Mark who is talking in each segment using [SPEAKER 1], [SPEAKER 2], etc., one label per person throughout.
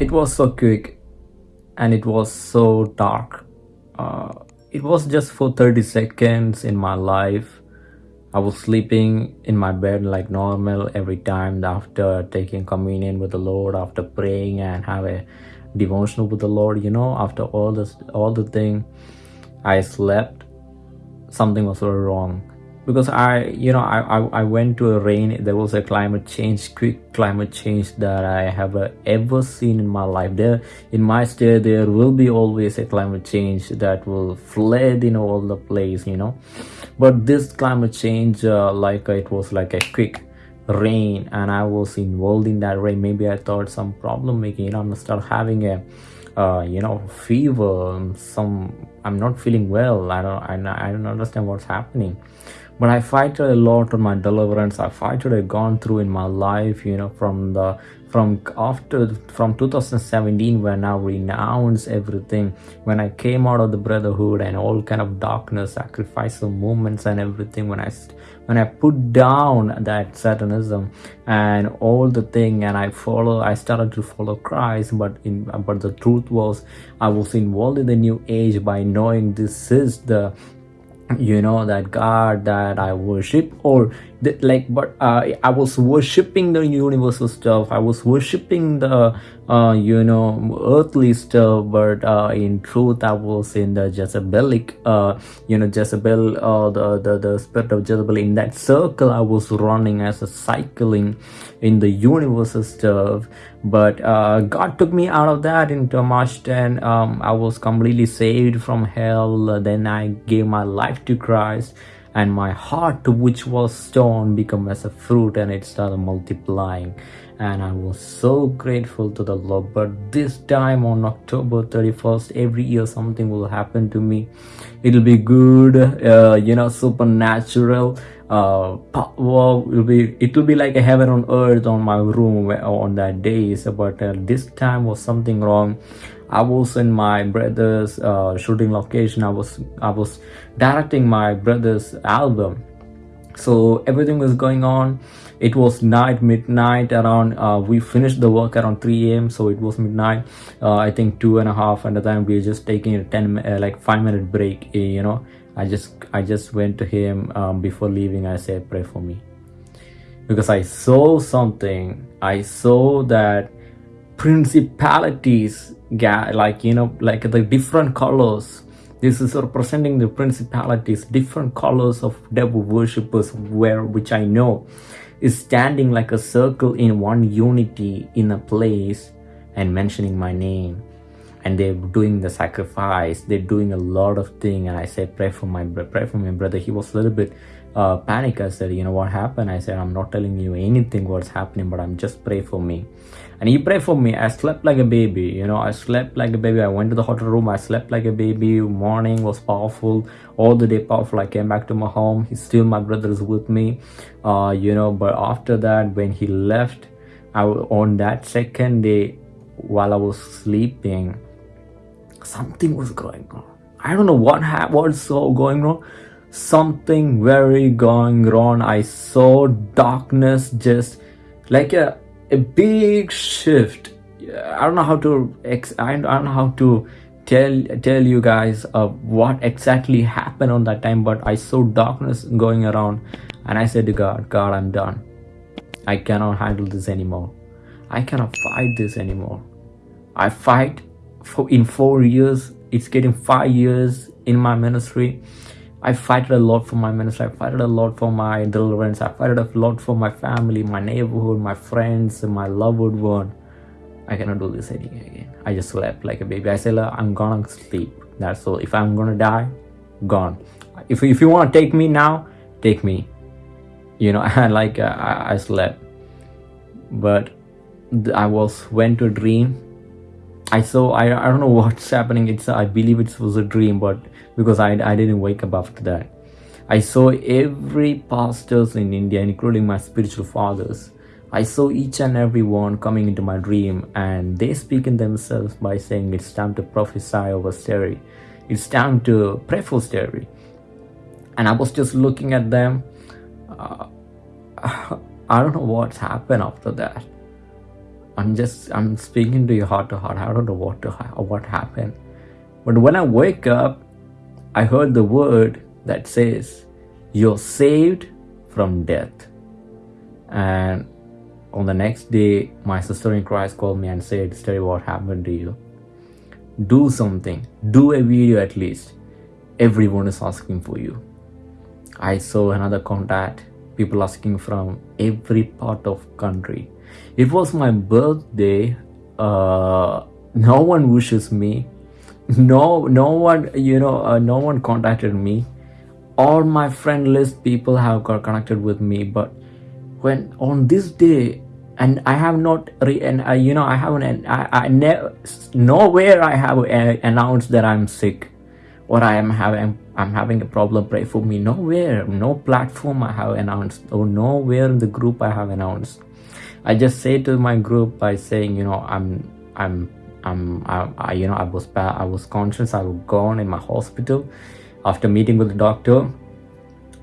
[SPEAKER 1] it was so quick and it was so dark. Uh, it was just for 30 seconds in my life. I was sleeping in my bed like normal every time after taking communion with the lord after praying and have a devotional with the lord you know after all this all the thing i slept. Something was wrong because I, you know, I, I, I, went to a rain, there was a climate change, quick climate change that I have uh, ever seen in my life. There, in my state, there will be always a climate change that will flood in all the place, you know. But this climate change, uh, like uh, it was like a quick rain and I was involved in that rain. Maybe I thought some problem making, you know, I'm gonna start having a, uh, you know, fever, some, I'm not feeling well. I don't, I, I don't understand what's happening but i fighted a lot on my deliverance. I fighted i gone through in my life you know from the from after from 2017 when i renounced everything. When i came out of the brotherhood and all kind of darkness sacrificial movements and everything when i when i put down that satanism and all the thing and i follow i started to follow christ but in but the truth was i was involved in the new age by knowing this is the you know that god that i worship or the, like but uh, i was worshiping the universal stuff. I was worshiping the uh, you know earthly stuff but uh, in truth i was in the jezebelic uh, you know jezebel uh, the, the the spirit of jezebel in that circle i was running as a cycling in the universal stuff. But uh, god took me out of that into march 10 um, i was completely saved from hell. Then i gave my life to christ and my heart which was stone became as a fruit and it started multiplying and I was so grateful to the Lord. But this time on October 31st, every year something will happen to me. It'll be good, uh, you know, supernatural. Uh, well, it'll be it will be like a heaven on earth on my room on that day. So, but uh, this time was something wrong. I was in my brother's uh, shooting location. I was I was directing my brother's album. So everything was going on. It was night midnight around uh, we finished the work around 3 a.m so it was midnight uh, i think two and a half and the time we were just taking a 10 uh, like five minute break eh, you know. I just i just went to him um, before leaving. I said pray for me. Because i saw something. I saw that principalities like you know like the different colors. This is representing the principalities, different colors of devil worshippers where which I know is standing like a circle in one unity in a place and mentioning my name. And they're doing the sacrifice. They're doing a lot of thing. And i said pray for my pray for my brother. He was a little bit uh panic. I said you know what happened? I said i'm not telling you anything what's happening but i'm just pray for me. And he prayed for me. I slept like a baby you know. I slept like a baby. I went to the hotel room. I slept like a baby. Morning was powerful. All the day powerful. I came back to my home. He's still my brother is with me uh you know. But after that when he left i on that second day while i was sleeping something was going on. I don't know what ha- what's so going on something very going wrong. I saw darkness just like a a big shift. I don't know how to i don't know how to tell tell you guys uh, what exactly happened on that time but i saw darkness going around and i said to god god i'm done. I cannot handle this anymore. I cannot fight this anymore. I fight for in four years. It's getting five years in my ministry I fight a lot for my ministry. I fight a lot for my deliverance. I fight a lot for my family, my neighborhood, my friends, and my loved one. I cannot do this again. I just slept like a baby. I said, I'm gonna sleep. That's all. If I'm gonna die, gone. If, if you want to take me now, take me. You know, and like uh, I, I slept. But I was went to dream I saw I, I don't know what's happening. It's I believe it was a dream but because I, I didn't wake up after that. I saw every pastors in India including my spiritual fathers. I saw each and every one coming into my dream and they speak in themselves by saying it's time to prophesy over Steri it's time to pray for Steri and I was just looking at them. Uh, I don't know what's happened after that I'm just I'm speaking to you heart to heart. I don't know what to what happened, but when I wake up, I heard the word that says, "You're saved from death." And on the next day, my sister in Christ called me and said, "Study what happened to you. Do something. Do a video at least. Everyone is asking for you." I saw another contact. People asking from every part of country it was my birthday uh, no one wishes me. No no one you know uh, no one contacted me. All my friend list people have got connected with me but when on this day and i have not re and uh, you know i haven't i, I never nowhere i have uh, announced that i'm sick or i am having i'm having a problem. Pray for me. Nowhere no platform i have announced or nowhere in the group i have announced I just say to my group by saying, you know, I'm, I'm, I'm, I, I you know, I was I was conscious, I was gone in my hospital. After meeting with the doctor,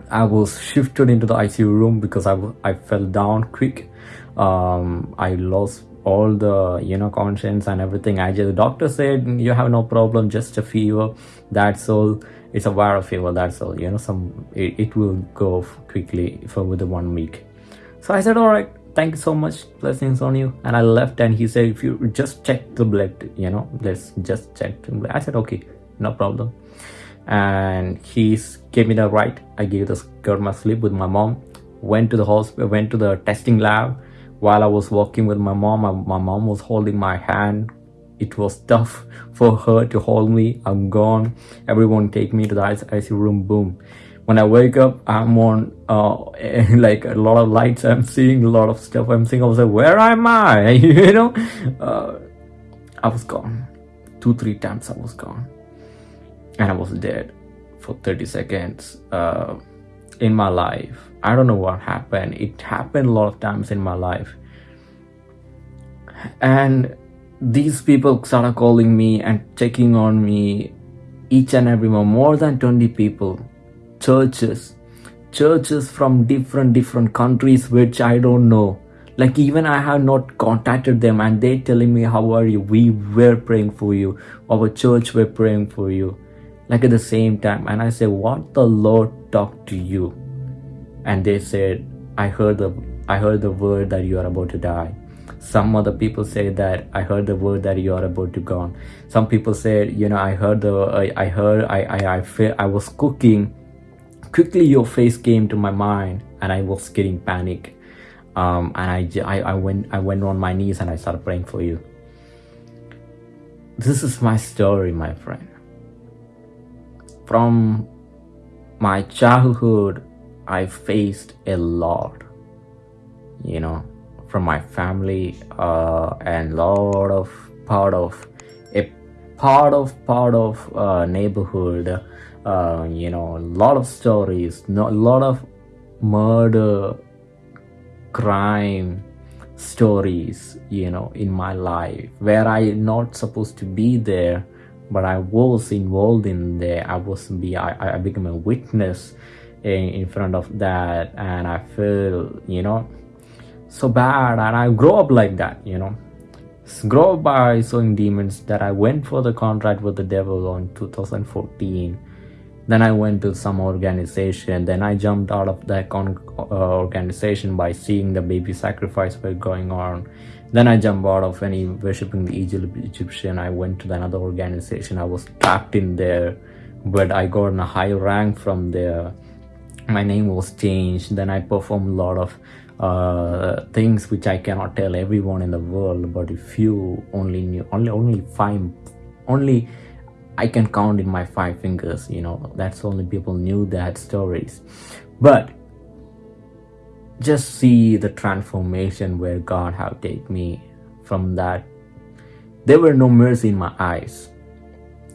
[SPEAKER 1] I was shifted into the ICU room because I, I fell down quick. Um, I lost all the you know conscience and everything i just the doctor said you have no problem just a fever that's all it's a viral fever that's all you know some it, it will go quickly for within one week so i said all right thank you so much blessings on you. And i left and he said if you just check the blood you know let's just check i said okay no problem. And he gave me the right. I gave the girl my sleep with my mom. Went to the hospital went to the testing lab. While i was walking with my mom my, my mom was holding my hand. It was tough for her to hold me. I'm gone. Everyone take me to the icu room. Boom when I wake up, I'm on uh, like a lot of lights. I'm seeing a lot of stuff. I'm seeing. I was like, where am I? you know, uh, I was gone. Two, three times I was gone, and I was dead for 30 seconds. Uh, in my life, I don't know what happened. It happened a lot of times in my life, and these people started calling me and checking on me each and every month. More than 20 people churches churches from different different countries which i don't know. Like even i have not contacted them and they telling me how are you? We were praying for you. Our church were praying for you. Like at the same time and i say what the lord talked to you? And they said i heard the i heard the word that you are about to die. Some other people say that i heard the word that you are about to go some people said you know i heard the i, I heard i i i feel i was cooking quickly your face came to my mind and I was getting panic. Um, and I, I, I went I went on my knees and I started praying for you. This is my story, my friend. From my childhood, I faced a lot, you know, from my family uh, and lot of part of a part of part of uh, neighborhood uh, you know a lot of stories no, a lot of murder crime stories you know in my life. Where i not supposed to be there but i was involved in there. I was be i, I became a witness in, in front of that and i feel you know so bad. And i grow up like that you know. Grow up by sowing demons that i went for the contract with the devil on 2014 then i went to some organization. Then i jumped out of that uh, organization by seeing the baby sacrifice were going on. Then i jumped out of any worshiping the egyptian. I went to another organization. I was trapped in there but i got in a high rank from there. My name was changed. Then i performed a lot of uh, things which i cannot tell everyone in the world but if you only knew only only five only I can count in my five fingers, you know, that's only people knew that stories. But just see the transformation where God have taken me from that. There were no mercy in my eyes.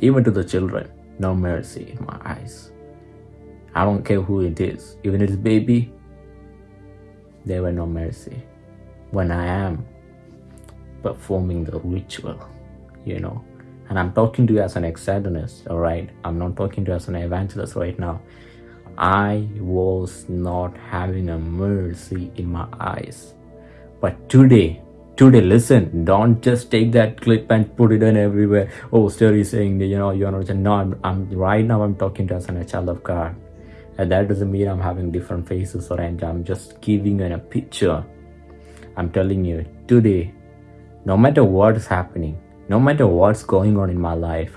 [SPEAKER 1] Even to the children, no mercy in my eyes. I don't care who it is, even it's baby, there were no mercy. When I am performing the ritual, you know, and I'm talking to you as an ex-Satanist, all right? I'm not talking to you as an evangelist right now. I was not having a mercy in my eyes. But today, today listen don't just take that clip and put it in everywhere oh story saying you know you're not no I'm, I'm right now i'm talking to you as a child of god and that doesn't mean i'm having different faces or anything i'm just giving you a picture i'm telling you today no matter what's happening no matter what's going on in my life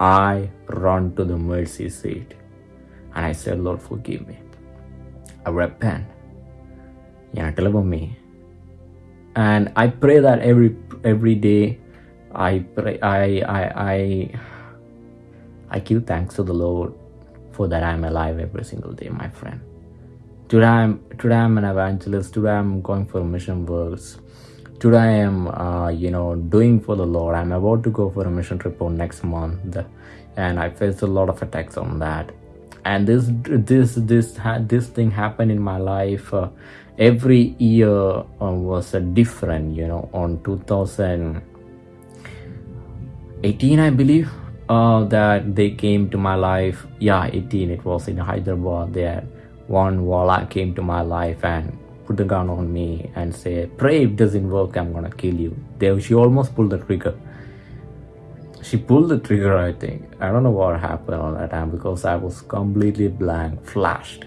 [SPEAKER 1] i run to the mercy seat and i say, lord forgive me. I repent. You know deliver me. And i pray that every every day i pray i i i i give thanks to the lord for that i'm alive every single day my friend. Today i'm today i'm an evangelist. Today i'm going for mission works today i am uh, you know doing for the lord. I'm about to go for a mission trip on next month and i faced a lot of attacks on that. And this this this this thing happened in my life uh, every year uh, was a different you know on 2018 i believe uh, that they came to my life. Yeah 18 it was in hyderabad there. One walla came to my life and put the gun on me and say pray it doesn't work i'm gonna kill you. There she almost pulled the trigger. She pulled the trigger i think. I don't know what happened on that time because i was completely blank flashed.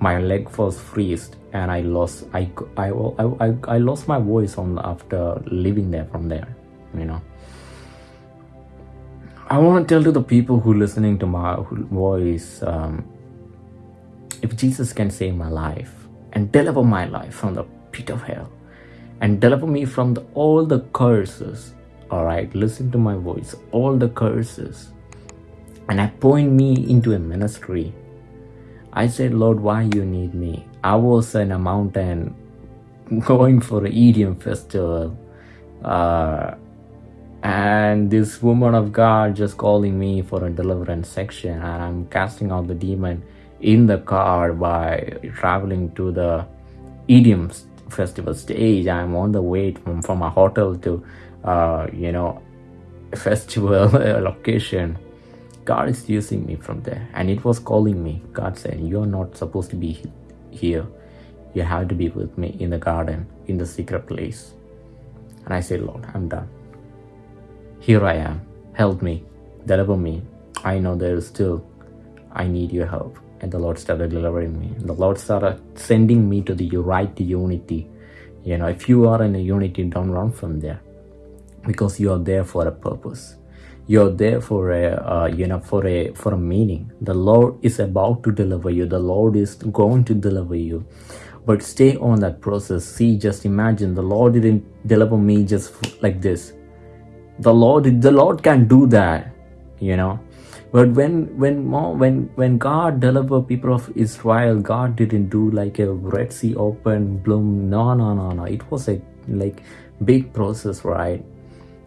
[SPEAKER 1] My leg was freezed and I lost I, I, I, I lost my voice on after leaving there from there you know. I want to tell to the people who listening to my voice um, if Jesus can save my life and deliver my life from the pit of hell. And deliver me from the, all the curses. All right listen to my voice. All the curses. And appoint me into a ministry. I said, Lord, why you need me? I was in a mountain going for an EDM festival. Uh, and this woman of God just calling me for a deliverance section. And I'm casting out the demon in the car by traveling to the EDM festival stage. I'm on the way from, from a hotel to, uh, you know, festival location God is using me from there. And it was calling me. God said, You're not supposed to be here. You have to be with me in the garden, in the secret place. And I said, Lord, I'm done. Here I am. Help me. Deliver me. I know there is still, I need your help. And the Lord started delivering me. The Lord started sending me to the right unity. You know, if you are in a unity, don't run from there because you are there for a purpose. You're there for a uh, you know for a for a meaning. The lord is about to deliver you. The lord is going to deliver you. But stay on that process. See just imagine the lord didn't deliver me just like this. The lord the lord can do that you know but when when when when god delivered people of israel god didn't do like a red sea open bloom no no no no. It was a like big process right?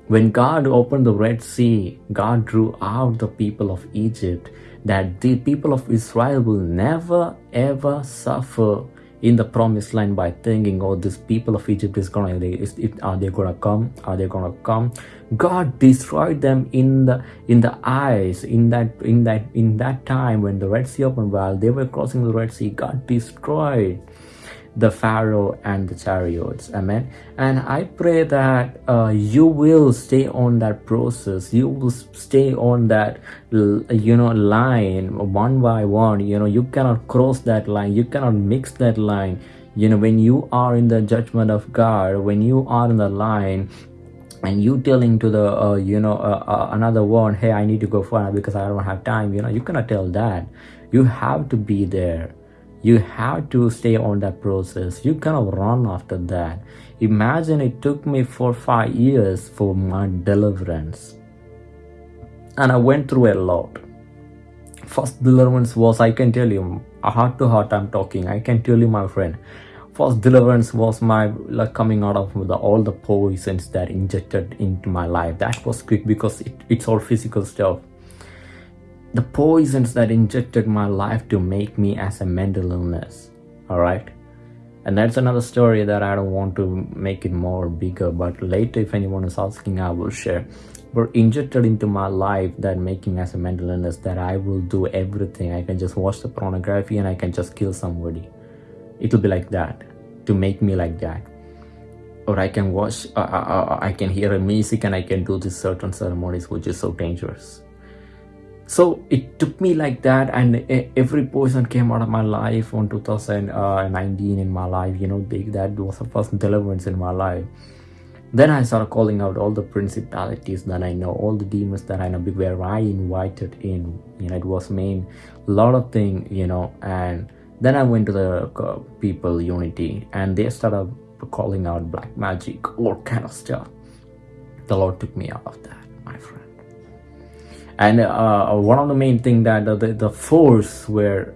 [SPEAKER 1] When God opened the Red Sea, God drew out the people of Egypt, that the people of Israel will never ever suffer in the promised land by thinking, oh, this people of Egypt is gonna, is, are they gonna come? Are they gonna come? God destroyed them in the in the eyes in that in that in that time when the Red Sea opened while they were crossing the Red Sea. God destroyed the Pharaoh and the chariots. Amen. And I pray that uh, you will stay on that process. You will stay on that, you know, line one by one. You know, you cannot cross that line. You cannot mix that line. You know, when you are in the judgment of God, when you are in the line, and you telling to the uh, you know uh, uh, another one hey i need to go far because i don't have time you know you cannot tell that you have to be there you have to stay on that process. You cannot run after that. Imagine it took me for five years for my deliverance. And i went through a lot. First deliverance was i can tell you heart to heart i'm talking. I can tell you my friend first deliverance was my like coming out of the, all the poisons that injected into my life. That was quick because it, it's all physical stuff the poisons that injected my life to make me as a mental illness all right? And that's another story that i don't want to make it more bigger but later if anyone is asking i will share. Were injected into my life that making as a mental illness that i will do everything. I can just watch the pornography and i can just kill somebody. It'll be like that to make me like that. Or I can watch, uh, uh, uh, I can hear a music and I can do these certain ceremonies, which is so dangerous. So it took me like that, and every person came out of my life on 2019 in my life. You know, they, that was the first deliverance in my life. Then I started calling out all the principalities that I know, all the demons that I know, where I invited in. You know, it was main lot of thing. You know, and then I went to the uh, people unity, and they started calling out black magic, all kind of stuff. The Lord took me out of that, my friend. And uh, one of the main thing that the, the force were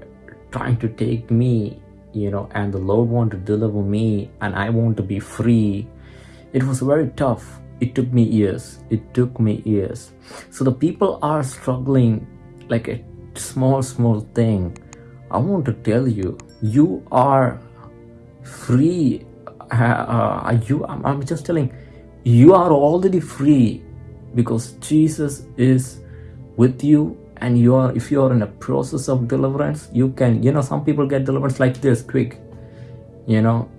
[SPEAKER 1] trying to take me, you know, and the Lord want to deliver me, and I want to be free. It was very tough. It took me years. It took me years. So the people are struggling like a small, small thing. I want to tell you, you are free uh, you I'm, I'm just telling you are already free because jesus is with you and you are if you are in a process of deliverance you can you know some people get deliverance like this quick you know.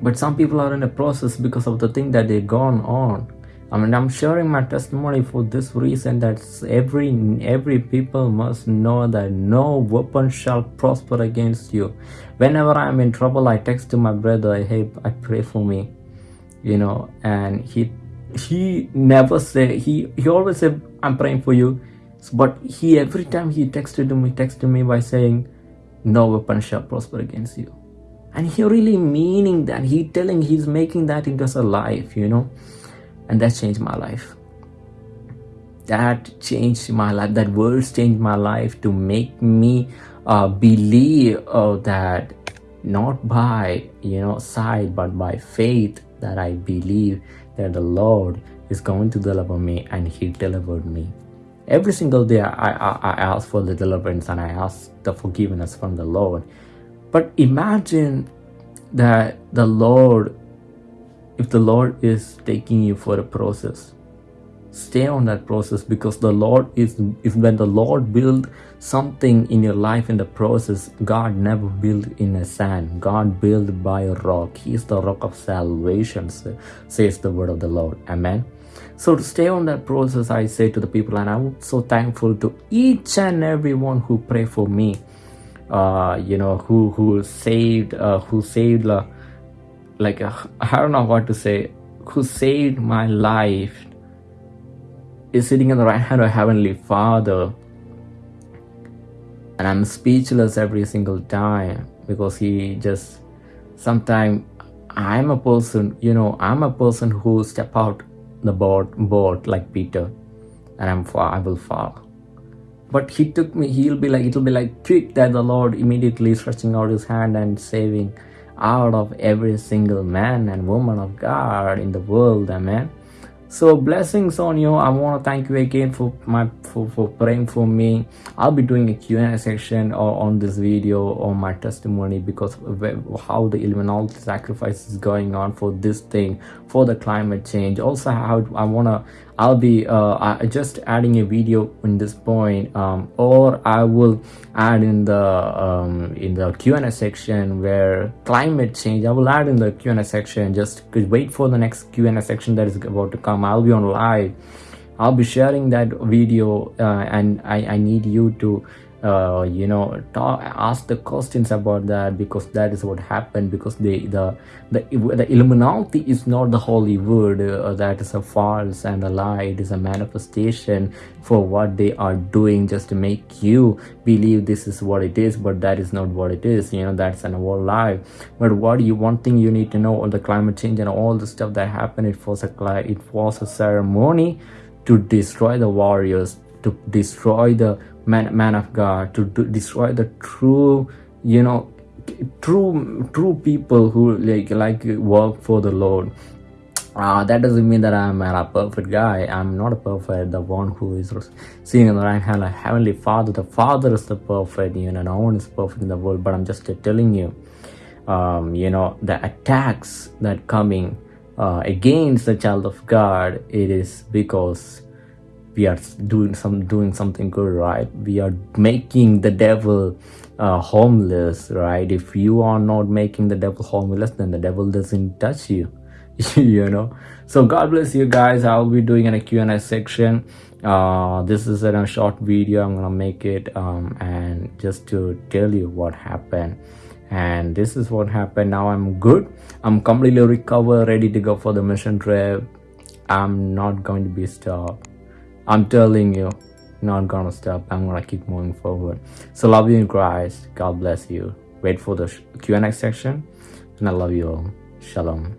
[SPEAKER 1] But some people are in a process because of the thing that they gone on. I mean, I'm sharing my testimony for this reason that every every people must know that no weapon shall prosper against you. Whenever I'm in trouble, I text to my brother, I hey, I pray for me, you know, and he he never say he he always said I'm praying for you, but he every time he texted to me texted me by saying, no weapon shall prosper against you, and he really meaning that. He telling he's making that into a life, you know? And that changed my life. That changed my life. That words changed my life to make me uh, believe uh, that not by you know sight but by faith that i believe that the lord is going to deliver me and he delivered me every single day i i, I ask for the deliverance and i ask the forgiveness from the lord but imagine that the lord if the Lord is taking you for a process, stay on that process because the Lord is, if when the Lord build something in your life in the process, God never built in a sand. God built by a rock. He is the rock of salvation, says the word of the Lord. Amen. So to stay on that process, I say to the people, and I'm so thankful to each and everyone who pray for me. Uh, you know, who who saved, uh, who saved. Uh, like uh, I don't know what to say, who saved my life is sitting in the right hand of Heavenly Father. And I'm speechless every single time because he just sometimes I'm a person, you know, I'm a person who step out the boat boat like Peter and I'm far, I will fall. But he took me, he'll be like, it'll be like quick that the Lord immediately stretching out his hand and saving out of every single man and woman of God in the world, amen. So blessings on you. I want to thank you again for my for, for praying for me. I'll be doing a Q&A section on this video on my testimony because how the Illuminati sacrifice is going on for this thing for the climate change. Also how I want to I'll be uh, just adding a video in this point um, or I will add in the um, in the Q&A section where climate change I will add in the Q&A section. Just wait for the next Q&A section that is about to come. I'll be on live. I'll be sharing that video uh, and I, I need you to uh, you know talk, ask the questions about that because that is what happened because the the the, the illuminati is not the holy word uh, that is a false and a lie. It is a manifestation for what they are doing just to make you believe this is what it is but that is not what it is. You know that's an whole lie. But what you one thing you need to know all the climate change and all the stuff that happened it was a it was a ceremony to destroy the warriors to destroy the man, man of God, to, to destroy the true, you know, true true people who like like work for the Lord. Uh, that doesn't mean that I'm a perfect guy. I'm not a perfect. The one who is sitting on the right hand, like Heavenly Father. The Father is the perfect. You know, no one is perfect in the world. But I'm just telling you, um, you know, the attacks that coming uh, against the child of God, it is because we are doing some doing something good right? We are making the devil uh, homeless right? If you are not making the devil homeless then the devil doesn't touch you you know? So god bless you guys. I'll be doing in a q&a section. Uh this is a short video. I'm gonna make it um and just to tell you what happened. And this is what happened. Now i'm good. I'm completely recovered ready to go for the mission trip. I'm not going to be stopped i'm telling you not gonna stop. I'm gonna keep moving forward. So love you in christ. God bless you. Wait for the q&a section and i love you all. Shalom